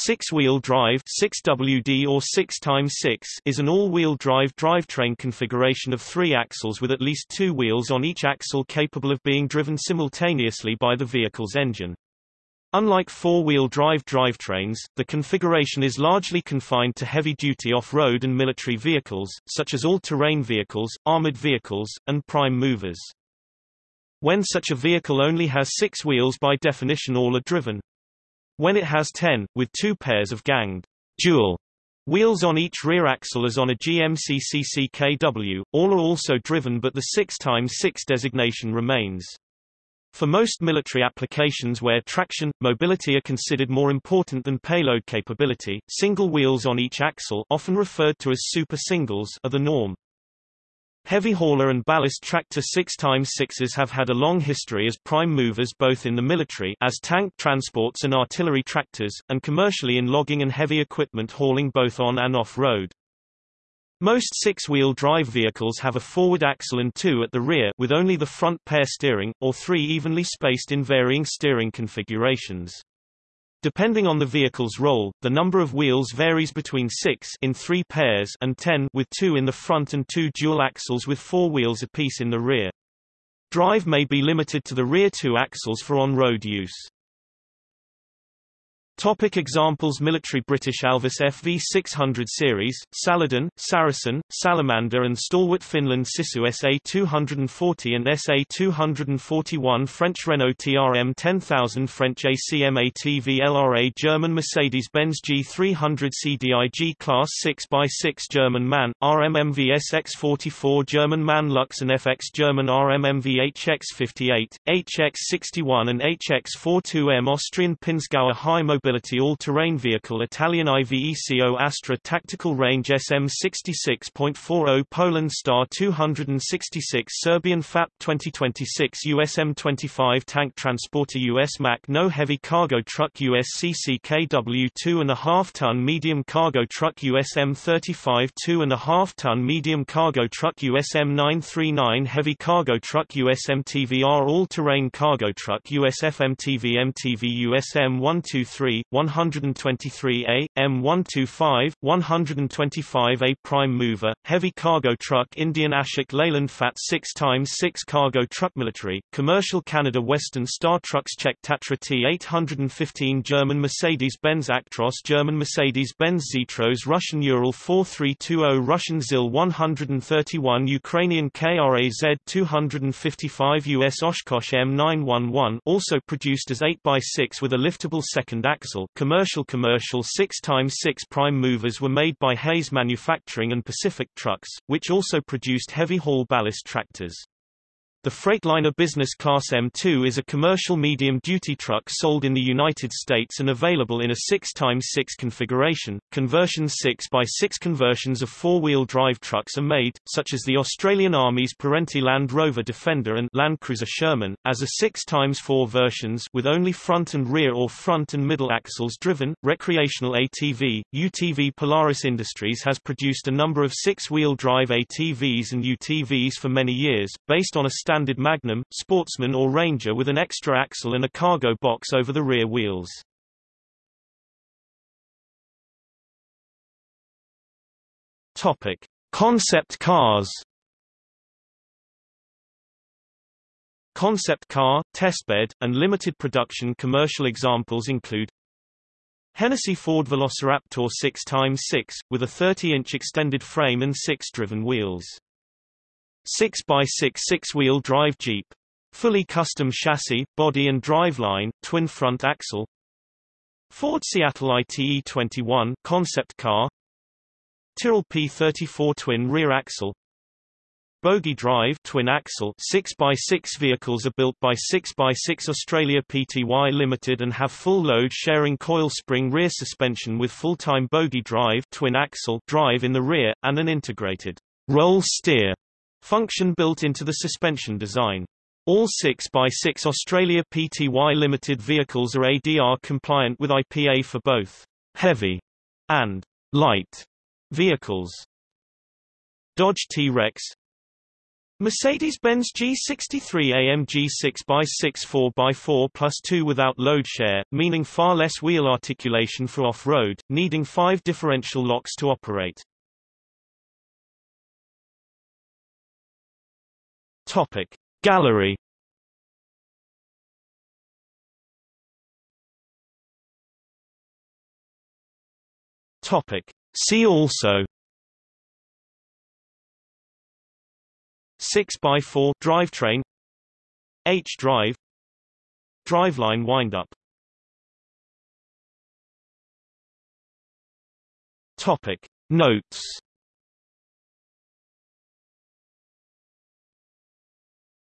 Six-wheel drive 6WD or 6x6 is an all-wheel drive drivetrain configuration of three axles with at least two wheels on each axle capable of being driven simultaneously by the vehicle's engine. Unlike four-wheel drive drivetrains, the configuration is largely confined to heavy-duty off-road and military vehicles, such as all-terrain vehicles, armored vehicles, and prime movers. When such a vehicle only has six wheels by definition all are driven, when it has 10, with two pairs of ganged dual wheels on each rear axle as on a GMC CCKW, all are also driven but the 6x6 designation remains. For most military applications where traction, mobility are considered more important than payload capability, single wheels on each axle often referred to as super singles are the norm. Heavy hauler and ballast tractor 6x6s have had a long history as prime movers both in the military as tank transports and artillery tractors, and commercially in logging and heavy equipment hauling both on and off-road. Most six-wheel drive vehicles have a forward axle and two at the rear with only the front pair steering, or three evenly spaced in varying steering configurations. Depending on the vehicle's role, the number of wheels varies between 6 in 3 pairs and 10 with 2 in the front and 2 dual axles with 4 wheels apiece in the rear. Drive may be limited to the rear 2 axles for on-road use. Topic examples Military British Alvis FV600 series, Saladin, Saracen, Salamander and stalwart Finland Sisu SA240 and SA241 French Renault TRM 10000 French ACMAT VLRA German Mercedes-Benz G300 CDIG Class 6x6 German MAN, RMMV SX44 German MAN Lux and FX German RMMV HX58, HX61 and HX42M Austrian Pinzgauer High Mobility all-terrain vehicle Italian IVECO Astra Tactical Range SM66.40 Poland Star 266 Serbian FAP 2026 USM 25 Tank Transporter US Mack No Heavy Cargo Truck US CCKW 2.5 ton Medium Cargo Truck USM 35 2.5 ton Medium Cargo Truck USM 939 Heavy Cargo Truck USM TVR All-Terrain Cargo Truck USFMTV MTV USM 123 123A, M125, 125A prime mover, heavy cargo truck Indian Ashok Leyland Fat 6x6 cargo truck military, commercial Canada Western Star Trucks Czech Tatra T815 German Mercedes-Benz Actros German Mercedes-Benz Zetros Russian Ural 4320 Russian ZIL 131 Ukrainian KRAZ 255 US Oshkosh M911 also produced as 8x6 with a liftable second axle axle. Commercial commercial 6x6 prime movers were made by Hayes Manufacturing and Pacific Trucks, which also produced heavy haul ballast tractors. The Freightliner Business Class M2 is a commercial medium-duty truck sold in the United States and available in a 6x6 configuration. Conversions 6x6 conversions of four-wheel drive trucks are made, such as the Australian Army's Perentie Land Rover Defender and Land Cruiser Sherman, as a 6x4 versions with only front and rear or front and middle axles driven. Recreational ATV, UTV Polaris Industries has produced a number of six-wheel drive ATVs and UTVs for many years, based on a standard Magnum, Sportsman or Ranger with an extra axle and a cargo box over the rear wheels. Topic: Concept cars. Concept car, testbed, and limited production commercial examples include Hennessey Ford Velociraptor 6x6, with a 30-inch extended frame and six driven wheels. 6x6 six-wheel drive Jeep. Fully custom chassis, body and driveline, twin front axle. Ford Seattle ITE 21 concept car. Tyrrell P34 twin rear axle. Bogie Drive twin axle 6x6 vehicles are built by 6x6 Australia Pty Limited and have full load sharing coil spring rear suspension with full-time bogie drive twin axle drive in the rear and an integrated roll steer function built into the suspension design. All 6x6 Australia Pty Limited vehicles are ADR compliant with IPA for both heavy and light vehicles. Dodge T-Rex Mercedes-Benz G63 AMG 6x6 4x4 plus 2 without load share, meaning far less wheel articulation for off-road, needing five differential locks to operate. Topic. Gallery. Topic. See also. 6x4 drivetrain. H-drive Driveline windup. Topic. Notes